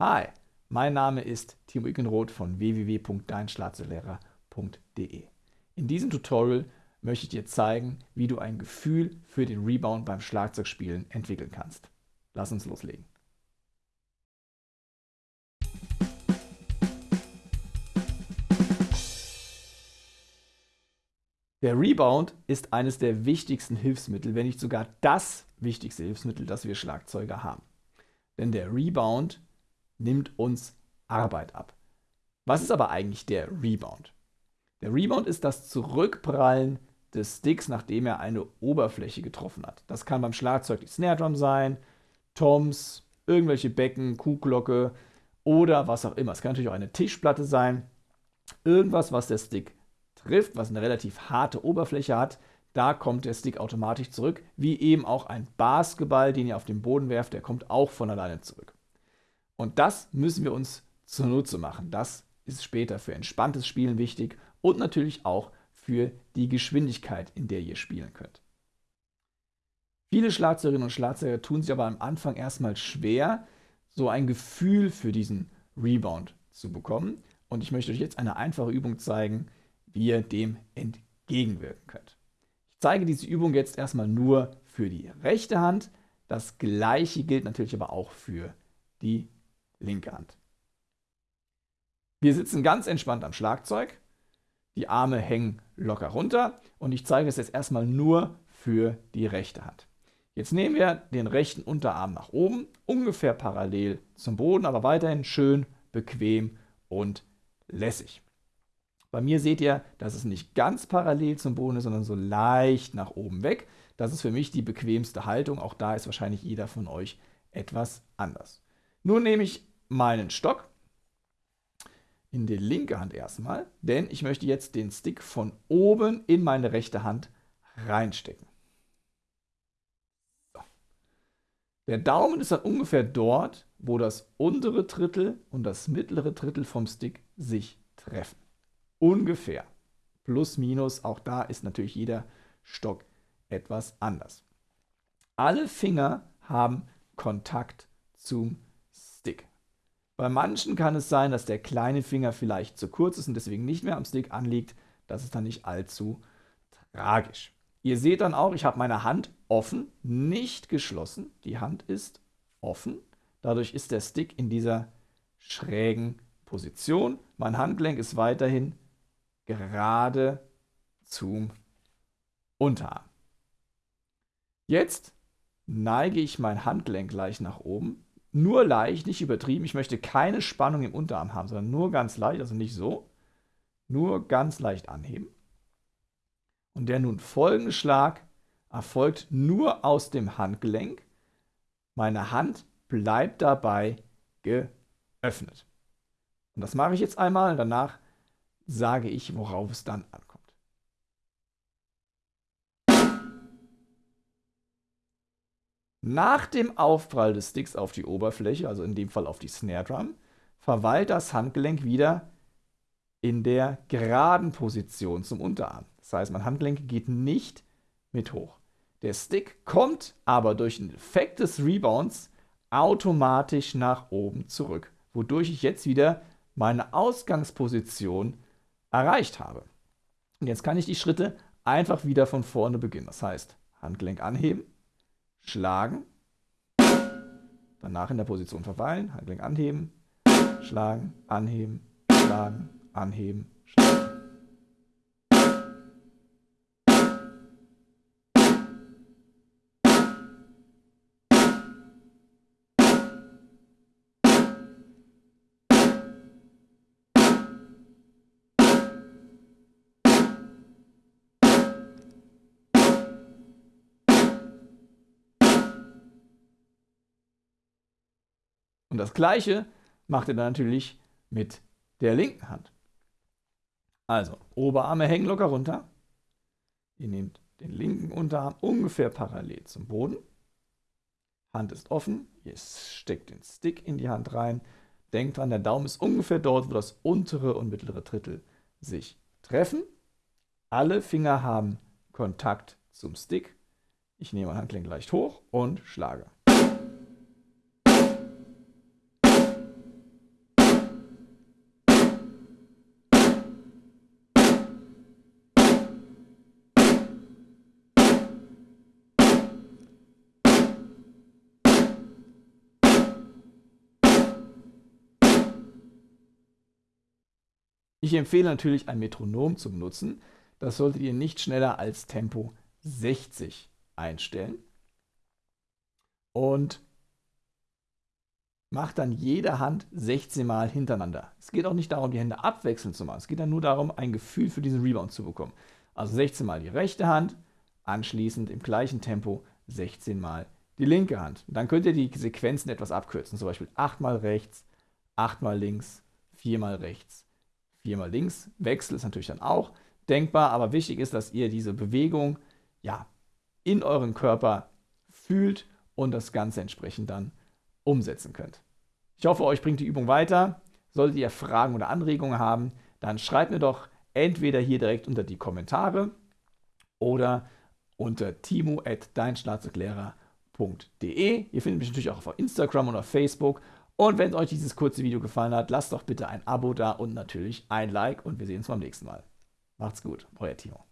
Hi, mein Name ist Timo Ickenroth von www.deinschlagzeuglehrer.de. In diesem Tutorial möchte ich dir zeigen, wie du ein Gefühl für den Rebound beim Schlagzeugspielen entwickeln kannst. Lass uns loslegen. Der Rebound ist eines der wichtigsten Hilfsmittel, wenn nicht sogar das wichtigste Hilfsmittel, das wir Schlagzeuger haben. Denn der Rebound nimmt uns Arbeit ab. Was ist aber eigentlich der Rebound? Der Rebound ist das Zurückprallen des Sticks, nachdem er eine Oberfläche getroffen hat. Das kann beim Schlagzeug die Snare Drum sein, Toms, irgendwelche Becken, Kuhglocke oder was auch immer. Es kann natürlich auch eine Tischplatte sein. Irgendwas, was der Stick trifft, was eine relativ harte Oberfläche hat, da kommt der Stick automatisch zurück, wie eben auch ein Basketball, den ihr auf den Boden werft, der kommt auch von alleine zurück. Und das müssen wir uns zunutze machen. Das ist später für entspanntes Spielen wichtig und natürlich auch für die Geschwindigkeit, in der ihr spielen könnt. Viele Schlagzeugerinnen und Schlagzeuger tun sich aber am Anfang erstmal schwer, so ein Gefühl für diesen Rebound zu bekommen. Und ich möchte euch jetzt eine einfache Übung zeigen, wie ihr dem entgegenwirken könnt. Ich zeige diese Übung jetzt erstmal nur für die rechte Hand. Das gleiche gilt natürlich aber auch für die linke Hand. Wir sitzen ganz entspannt am Schlagzeug. Die Arme hängen locker runter und ich zeige es jetzt erstmal nur für die rechte Hand. Jetzt nehmen wir den rechten Unterarm nach oben, ungefähr parallel zum Boden, aber weiterhin schön, bequem und lässig. Bei mir seht ihr, dass es nicht ganz parallel zum Boden ist, sondern so leicht nach oben weg. Das ist für mich die bequemste Haltung. Auch da ist wahrscheinlich jeder von euch etwas anders. Nun nehme ich meinen Stock in die linke Hand erstmal, denn ich möchte jetzt den Stick von oben in meine rechte Hand reinstecken. So. Der Daumen ist dann ungefähr dort, wo das untere Drittel und das mittlere Drittel vom Stick sich treffen. Ungefähr. Plus, minus, auch da ist natürlich jeder Stock etwas anders. Alle Finger haben Kontakt zum. Bei manchen kann es sein, dass der kleine Finger vielleicht zu kurz ist und deswegen nicht mehr am Stick anliegt. Das ist dann nicht allzu tragisch. Ihr seht dann auch, ich habe meine Hand offen, nicht geschlossen. Die Hand ist offen. Dadurch ist der Stick in dieser schrägen Position. Mein Handgelenk ist weiterhin gerade zum Unterarm. Jetzt neige ich mein Handgelenk leicht nach oben. Nur leicht, nicht übertrieben. Ich möchte keine Spannung im Unterarm haben, sondern nur ganz leicht, also nicht so. Nur ganz leicht anheben. Und der nun folgende Schlag erfolgt nur aus dem Handgelenk. Meine Hand bleibt dabei geöffnet. Und das mache ich jetzt einmal. Danach sage ich, worauf es dann ankommt. Nach dem Aufprall des Sticks auf die Oberfläche, also in dem Fall auf die Snare Drum, verweilt das Handgelenk wieder in der geraden Position zum Unterarm. Das heißt, mein Handgelenk geht nicht mit hoch. Der Stick kommt aber durch den Effekt des Rebounds automatisch nach oben zurück, wodurch ich jetzt wieder meine Ausgangsposition erreicht habe. Und jetzt kann ich die Schritte einfach wieder von vorne beginnen. Das heißt, Handgelenk anheben, schlagen, danach in der Position verweilen, Handgelenk anheben, schlagen, anheben, schlagen, anheben, schlagen. Und das gleiche macht ihr dann natürlich mit der linken Hand. Also, Oberarme hängen locker runter. Ihr nehmt den linken Unterarm ungefähr parallel zum Boden. Hand ist offen. Ihr steckt den Stick in die Hand rein. Denkt dran, der Daumen ist ungefähr dort, wo das untere und mittlere Drittel sich treffen. Alle Finger haben Kontakt zum Stick. Ich nehme mein Handgelenk leicht hoch und schlage. Ich empfehle natürlich ein Metronom zum Nutzen. Das solltet ihr nicht schneller als Tempo 60 einstellen. Und macht dann jede Hand 16 Mal hintereinander. Es geht auch nicht darum, die Hände abwechselnd zu machen. Es geht dann nur darum, ein Gefühl für diesen Rebound zu bekommen. Also 16 Mal die rechte Hand, anschließend im gleichen Tempo 16 Mal die linke Hand. Und dann könnt ihr die Sequenzen etwas abkürzen. Zum Beispiel 8 mal rechts, 8 mal links, 4 mal rechts, 4 mal links. Wechsel ist natürlich dann auch denkbar, aber wichtig ist, dass ihr diese Bewegung ja, in euren Körper fühlt und das Ganze entsprechend dann umsetzen könnt. Ich hoffe, euch bringt die Übung weiter. Solltet ihr Fragen oder Anregungen haben, dann schreibt mir doch entweder hier direkt unter die Kommentare oder unter timo.deinschlarzerklärer.de. Ihr findet mich natürlich auch auf Instagram und auf Facebook. Und wenn euch dieses kurze Video gefallen hat, lasst doch bitte ein Abo da und natürlich ein Like und wir sehen uns beim nächsten Mal. Macht's gut, euer Timo.